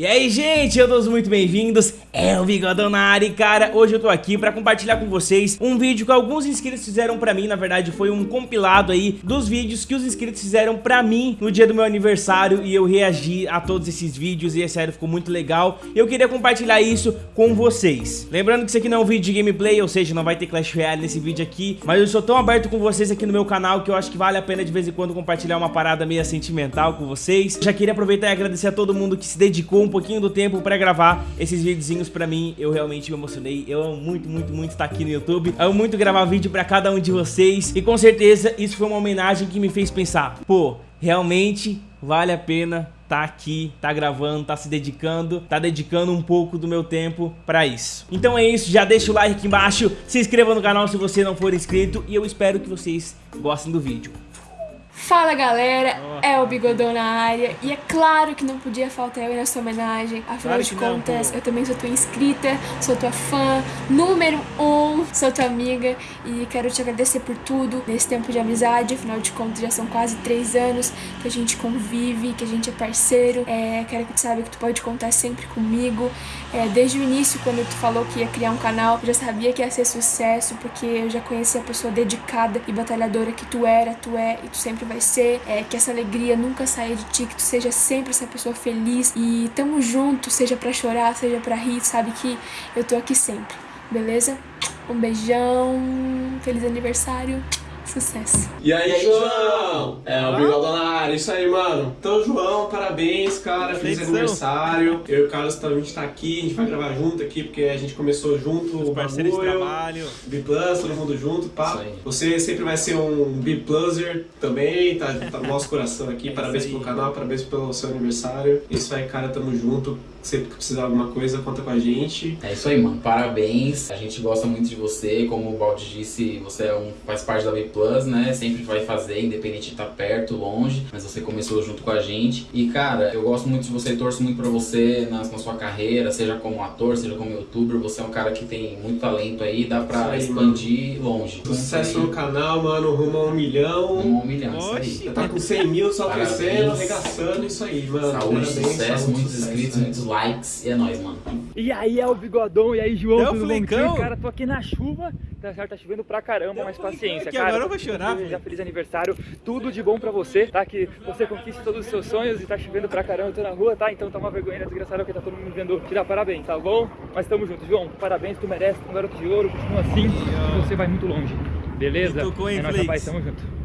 E aí, gente, eu todos muito bem-vindos, é o Bigodão na área e, cara, hoje eu tô aqui pra compartilhar com vocês um vídeo que alguns inscritos fizeram pra mim, na verdade foi um compilado aí dos vídeos que os inscritos fizeram pra mim no dia do meu aniversário e eu reagi a todos esses vídeos e, é sério, ficou muito legal eu queria compartilhar isso com vocês. Lembrando que isso aqui não é um vídeo de gameplay, ou seja, não vai ter Clash Royale nesse vídeo aqui, mas eu sou tão aberto com vocês aqui no meu canal que eu acho que vale a pena de vez em quando compartilhar uma parada meio sentimental com vocês. Já queria aproveitar e agradecer a todo mundo que se dedicou um pouquinho do tempo pra gravar esses videozinhos pra mim. Eu realmente me emocionei. Eu amo muito, muito, muito estar aqui no YouTube. Amo muito gravar vídeo pra cada um de vocês. E com certeza isso foi uma homenagem que me fez pensar. Pô, realmente vale a pena tá aqui, tá gravando, tá se dedicando, tá dedicando um pouco do meu tempo pra isso. Então é isso, já deixa o like aqui embaixo, se inscreva no canal se você não for inscrito e eu espero que vocês gostem do vídeo. Fala galera, é o Bigodão na área e é claro que não podia faltar eu nessa homenagem. Afinal Claro de não, contas, pô. eu também sou tua inscrita, sou tua fã, número um, sou tua amiga e quero te agradecer por tudo nesse tempo de amizade. Afinal de contas, já são quase três anos que a gente convive, que a gente é parceiro. É, quero que tu saiba que tu pode contar sempre comigo. É, desde o início, quando tu falou que ia criar um canal, eu já sabia que ia ser sucesso, porque eu já conhecia a pessoa dedicada e batalhadora que tu era, tu é e tu sempre vai ser. É, que essa alegria nunca saia de ti, que tu seja sempre essa pessoa feliz. E tamo junto, seja pra chorar, seja pra rir, sabe que eu tô aqui sempre, beleza? Um beijão, feliz aniversário, sucesso! E aí, João? É, o Bigodão na área, isso aí, mano. Então, João, parabéns, cara. Feliz Felizão. aniversário. Eu e o Carlos também a gente tá aqui, a gente vai gravar junto aqui, porque a gente começou junto o Parceiros de bagulho. trabalho. B Plus, todo mundo junto, pá. Isso aí. Você sempre vai ser um B Pluser também, tá, tá no nosso coração aqui. É parabéns aí. pelo canal, parabéns pelo seu aniversário. Isso aí, cara, tamo junto. Sempre que precisar de alguma coisa, conta com a gente. É isso aí, mano. Parabéns. A gente gosta muito de você. Como o Baldi disse, você é um, faz parte da V Plus, né? Sempre vai fazer, independente de estar perto, longe. Mas você começou junto com a gente. E, cara, eu gosto muito de você, torço muito pra você na, na sua carreira, seja como ator, seja como youtuber. Você é um cara que tem muito talento aí, dá pra Isso aí, expandir longe. Sucesso Então, no canal, mano. Rumo a um milhão. Um milhão, isso Oxi. aí. Tá com 100 mil só Parabéns. crescendo, arregaçando, isso aí, mano. Saúde, Parabéns, sucesso, saúde, muitos sucesso, inscritos, né? muitos likes. E é nóis, mano. E aí é o Bigodão, e aí João, o tudo bom? Cara, tô aqui na chuva, tá? Tá chovendo pra caramba, É mas paciência, aqui, cara. agora eu vou chorar, pô. feliz aniversário, tudo de bom pra você, tá? Que você conquiste todos os seus sonhos e tá chovendo pra caramba, eu tô na rua, tá? Então tá uma vergonha desgraçada porque tá todo mundo vendo te dar parabéns, tá bom? Mas tamo junto, João, parabéns, tu merece, tu é um garoto de ouro, continua assim, e você vai muito longe, beleza? E tocou, hein, é nóis, rapaz, tamo junto.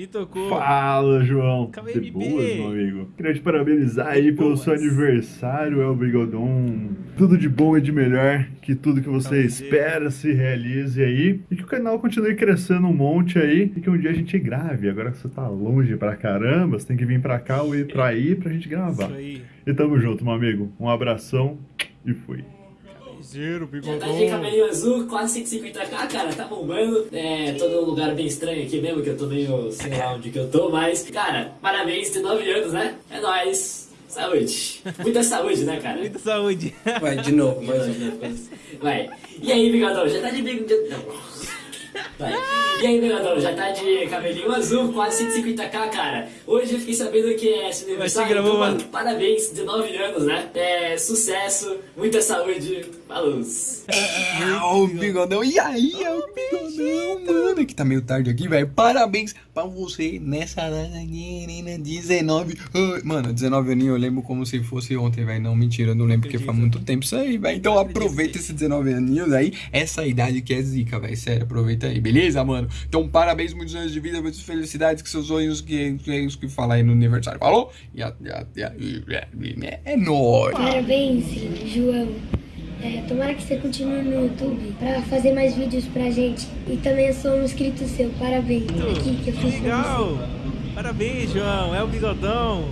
E tocou. Fala, João. De boas, meu amigo. Queria te parabenizar aí pelo boas. seu aniversário, El Bigodon. Tudo de bom e de melhor, que tudo que você espera se realize aí. E que o canal continue crescendo um monte aí. E que um dia a gente grave. Agora que você tá longe pra caramba, você tem que vir pra cá ou ir pra aí pra gente gravar. Isso aí. E tamo junto, meu amigo. Um abração e fui. Zero, Já tá de cabelinho azul, quase 150k, cara, tá bombando. É, tô num lugar bem estranho aqui mesmo, que eu tô meio, sei lá onde que eu tô, mas, cara, parabéns, 19 anos, né? É nóis. Saúde. Muita saúde, né, cara? Muita saúde. Vai, de novo, mais uma vez. Vai. E aí, bigodão, já tá de bigodão... Vai. E aí, bigodão, já tá de cabelinho azul, quase 150k, cara. Hoje eu fiquei sabendo que é esse aniversário, gravou, então, mano. parabéns, 19 anos, né? É, sucesso, muita saúde, falou. Ah, o bigodão. E aí, é o bigodão, mano. Que tá meio tarde aqui, velho. Parabéns pra você nessa data aqui, menina, 19. Ai, Mano, 19 aninhos eu lembro como se fosse ontem, velho. Não, mentira, eu não lembro porque faz muito tempo isso aí, velho. Então aproveita esses 19 aninhos aí. Essa idade que é zica, velho. Sério, aproveita aí, beleza, mano? Então parabéns, muitos anos de vida, muitas felicidades, que seus sonhos, que, que é isso que fala aí no aniversário. Falou? E a, e a, e a, e a- é nóis. Parabéns, João. É, tomara que você continue no YouTube pra fazer mais vídeos pra gente. E também eu sou um inscrito seu. Parabéns. Aqui que eu fiz. Legal. Parabéns, João. É o bigodão.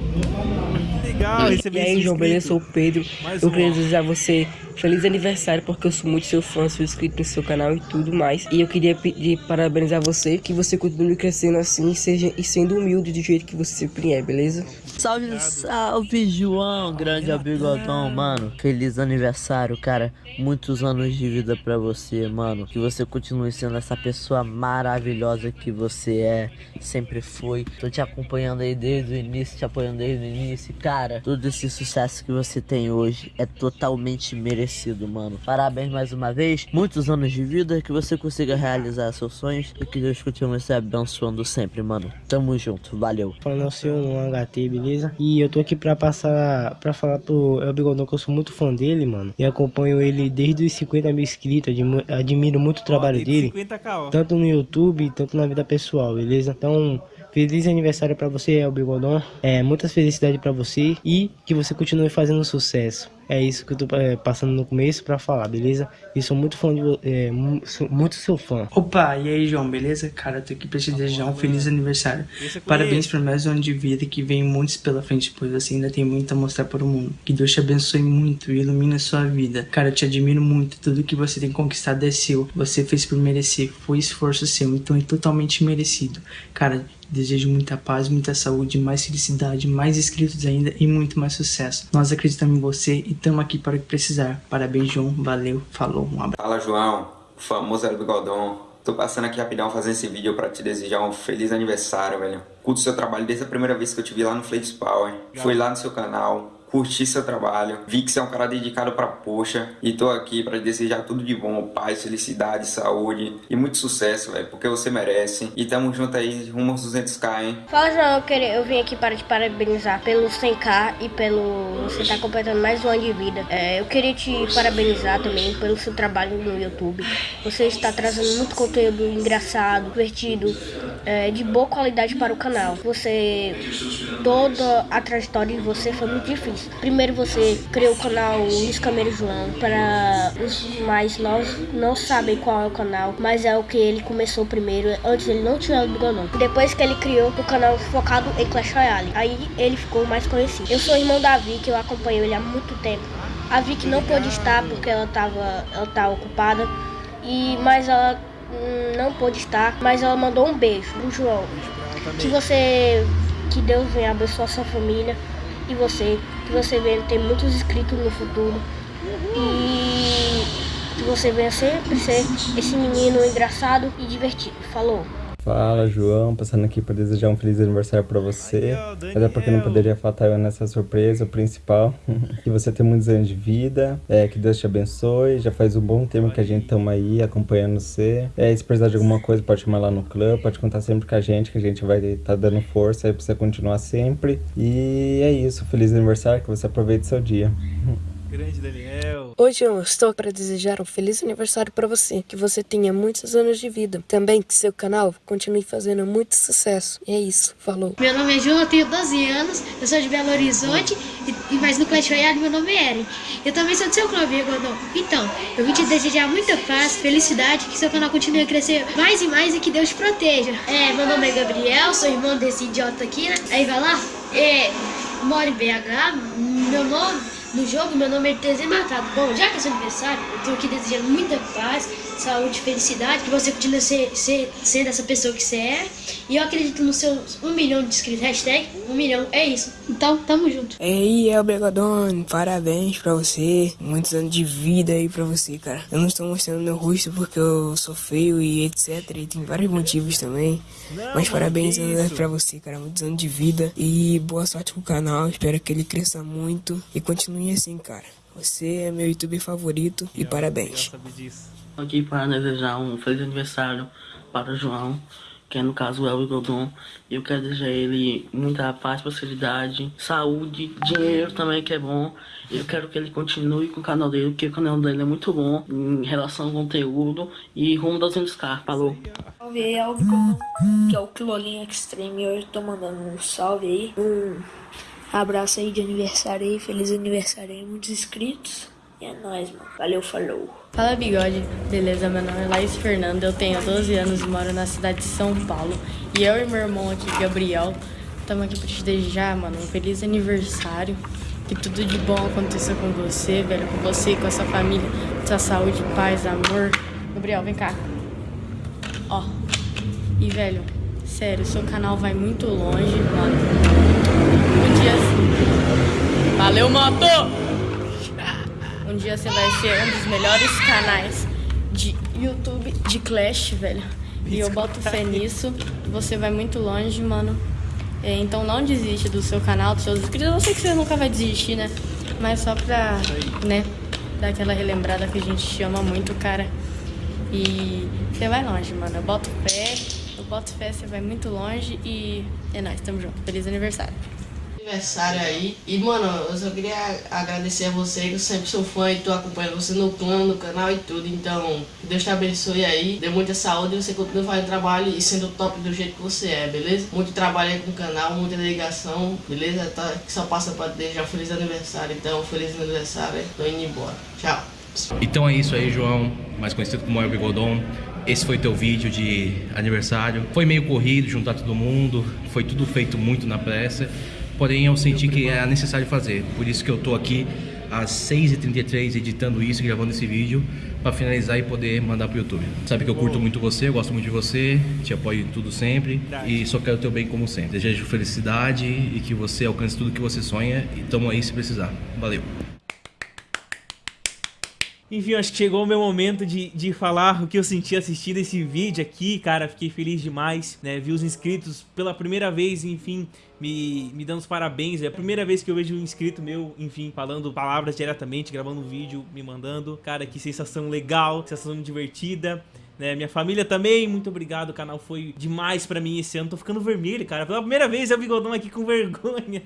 Que legal E receber aí, esse João, beleza? inscrito. Sou o Pedro. Mais eu um, queria desejar a você feliz aniversário, porque eu sou muito seu fã, sou inscrito no seu canal e tudo mais. E eu queria pedir parabenizar você, que você continue crescendo assim seja, e sendo humilde do jeito que você sempre é, beleza? Salve, salve, João, grande bigodão, mano. Feliz aniversário, cara. Muitos anos de vida pra você, mano. Que você continue sendo essa pessoa maravilhosa que você é, sempre foi. Tô te te acompanhando aí desde o início, te apoiando desde o início. Cara, todo esse sucesso que você tem hoje é totalmente merecido, mano. Parabéns mais uma vez. Muitos anos de vida, que você consiga realizar seus sonhos e que Deus continue se abençoando sempre, mano. Tamo junto, valeu. Falando ao senhor no HT, beleza? E eu tô aqui pra passar, pra falar pro El Bigodão que eu sou muito fã dele, mano. E acompanho ele desde os 50 mil inscritos, admiro, admiro muito o trabalho dele. 50k, Tanto no YouTube, tanto na vida pessoal, beleza? Então, feliz aniversário pra você, El Bigodão. É, muitas felicidades pra você e que você continue fazendo sucesso. É isso que eu tô é, passando no começo pra falar, beleza? E sou muito fã de é, muito seu fã. Opa, e aí, João, beleza? Cara, tô aqui pra te desejar um feliz aniversário. Parabéns por mais um ano de vida que vem muitos pela frente, pois você ainda tem muito a mostrar para o mundo. Que Deus te abençoe muito e ilumine a sua vida. Cara, eu te admiro muito. Tudo que você tem conquistado é seu. Você fez por merecer. Foi esforço seu, então é totalmente merecido. Cara, desejo muita paz, muita saúde, mais felicidade, mais inscritos ainda e muito mais sucesso. Nós acreditamos em você e estamos aqui para o que precisar. Parabéns, João. Valeu. Falou. Um abraço. Fala João, o famoso El Bigodon. Tô passando aqui rapidão fazendo esse vídeo pra te desejar um feliz aniversário, velho. Curto seu trabalho desde a primeira vez que eu te vi lá no Flakes Power. Fui lá no seu canal, curti seu trabalho, vi que você é um cara dedicado pra poxa e tô aqui pra desejar tudo de bom, paz, felicidade, saúde e muito sucesso, velho, porque você merece. E tamo junto aí, rumo aos 200k, hein? Fala, João, eu, queria, eu vim aqui para te parabenizar pelo 100k e pelo você estar completando mais um ano de vida. É, eu queria te parabenizar também pelo seu trabalho no YouTube. Você está trazendo muito conteúdo engraçado, divertido, é, de boa qualidade para o canal. Você, toda a trajetória de você foi muito difícil. Primeiro você criou o canal Luiz Cameiro João para os mais novos não sabem qual é o canal, mas é o que ele começou primeiro. Antes ele não tinha o bigodão. Depois que ele criou o canal focado em Clash Royale, aí ele ficou mais conhecido. Eu sou irmão da Vicky, eu acompanho ele há muito tempo. A Vicky não pôde estar porque ela estava ela tá ocupada, e mas ela hum, não pôde estar, mas ela mandou um beijo pro João. Que você que Deus venha abençoar sua família e você, que você venha ter muitos inscritos no futuro e que você venha sempre ser esse menino engraçado e divertido. Falou. Fala, João, passando aqui para desejar um feliz aniversário para você. Até porque não poderia faltar eu nessa surpresa, o principal. que você tenha muitos anos de vida, é, que Deus te abençoe. Já faz um bom tempo que a gente estamos aí acompanhando você. É, se precisar de alguma coisa, pode chamar lá no clube, pode contar sempre com a gente, que a gente vai estar dando força aí para você continuar sempre. E é isso, feliz aniversário, que você aproveite seu dia. Grande Daniel. Hoje eu estou para desejar um feliz aniversário para você, que você tenha muitos anos de vida. Também que seu canal continue fazendo muito sucesso. E é isso, falou. Meu nome é João, eu tenho 12 anos, eu sou de Belo Horizonte, e, e mas no Clash Royale meu nome é Eren. Eu também sou do seu clube, Godão. Então, eu vim te desejar muita paz, felicidade, que seu canal continue a crescer mais e mais e que Deus te proteja. É, meu nome é Gabriel, sou irmão desse idiota aqui, né? Aí vai lá, é, moro em BH, meu nome... No jogo, meu nome é TZ Matado. Bom, já que é seu aniversário, eu tô aqui desejando muita paz, saúde, felicidade, que você continue ser, ser, sendo essa pessoa que você é. E eu acredito nos seus um milhão de inscritos. Hashtag um milhão. É isso. Então, tamo junto. Ei, El Brigadone, parabéns pra você. Muitos anos de vida aí pra você, cara. Eu não estou mostrando meu rosto porque eu sou feio e etc. E tem vários motivos também. Mas parabéns né, pra você, cara. Muitos anos de vida. E boa sorte com o canal. Espero que ele cresça muito. E continue assim, cara. Você é meu youtuber favorito. E parabéns. aqui para desejar um feliz aniversário para o João, que é no caso o Elvis Godon. Eu quero desejar a ele muita paz, prosperidade, saúde, dinheiro também que é bom. Eu quero que ele continue com o canal dele, porque o canal dele é muito bom em relação ao conteúdo e rumo das 200k. Falou! Salve aí, Elvis que é o Quilolinho Extreme. Hoje eu tô mandando um salve aí, um abraço aí de aniversário aí, feliz aniversário aí, muitos inscritos. E é nóis, mano. Valeu, falou. Fala bigode, beleza? Meu nome é Laís Fernando, eu tenho 12 anos e moro na cidade de São Paulo. E eu e meu irmão aqui, Gabriel, estamos aqui pra te desejar, mano, um feliz aniversário. Que tudo de bom aconteça com você, velho, com você, com a sua família, sua saúde, paz, amor. Gabriel, vem cá. Ó. E, velho, sério, seu canal vai muito longe, mano. Um dia. Valeu, moto! Um dia você vai ser um dos melhores canais de YouTube de Clash, velho. E eu boto fé nisso. Você vai muito longe, mano. É, então não desiste do seu canal, dos seus inscritos. Eu sei que você nunca vai desistir, né? Mas só pra, né, dar aquela relembrada que a gente chama muito, cara. E você vai longe, mano. Eu boto fé, eu boto fé, você vai muito longe e é nóis, tamo junto. Feliz aniversário aniversário aí. E, mano, eu só queria agradecer a você, que eu sempre sou fã e tô acompanhando você no clã, no canal e tudo. Então, Deus te abençoe aí, dê muita saúde e você continue fazendo trabalho e sendo top do jeito que você é, beleza? Muito trabalho aí com o canal, muita ligação, beleza? Tá, que só passa pra um feliz aniversário. Então, feliz aniversário, tô indo embora. Tchau. Então é isso aí, João, mais conhecido como El Bigodon. Esse foi teu vídeo de aniversário. Foi meio corrido, juntar todo mundo, foi tudo feito muito na pressa porém eu senti que era necessário fazer. Por isso que eu tô aqui às 6h33 editando isso, gravando esse vídeo para finalizar e poder mandar pro YouTube. Sabe que eu curto muito você, eu gosto muito de você, te apoio em tudo sempre e só quero o teu bem como sempre. Desejo felicidade e que você alcance tudo que você sonha e tamo aí se precisar. Valeu! Enfim, acho que chegou o meu momento de, de falar o que eu senti assistindo esse vídeo aqui, cara, fiquei feliz demais, né, vi os inscritos pela primeira vez, enfim, me, me dando os parabéns, é a primeira vez que eu vejo um inscrito meu, enfim, falando palavras diretamente, gravando um vídeo, me mandando, cara, que sensação legal, sensação divertida, né? Minha família também, muito obrigado, o canal foi demais pra mim esse ano. Tô ficando vermelho, cara. Pela primeira vez o bigodão aqui com vergonha.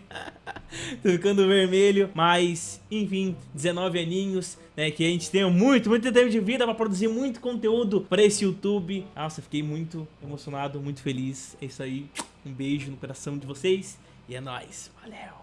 Tô ficando vermelho, mas, enfim, 19 aninhos, né? Que a gente tenha muito, muito tempo de vida pra produzir muito conteúdo pra esse YouTube. Nossa, fiquei muito emocionado, muito feliz. É isso aí. Um beijo no coração de vocês e é nóis. Valeu!